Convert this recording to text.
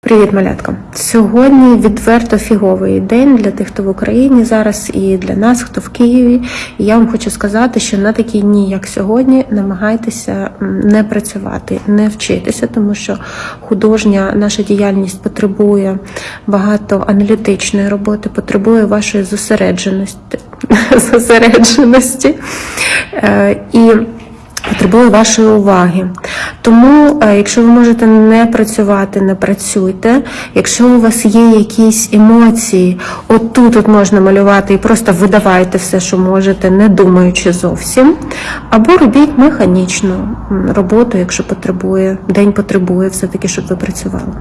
Привіт, малятка! Сьогодні відверто фіговий день для тих, хто в Україні зараз, і для нас, хто в Києві. І я вам хочу сказати, що на такі дні, як сьогодні, намагайтеся не працювати, не вчитися, тому що художня наша діяльність потребує багато аналітичної роботи, потребує вашої зосередженості. Е, І потребує вашої уваги. Тому, е, якщо ви можете не працювати, не працюйте. Якщо у вас є якісь емоції, от тут от можна малювати і просто видавайте все, що можете, не думаючи зовсім. Або робіть механічну роботу, якщо потребує, день потребує все-таки, щоб ви працювали.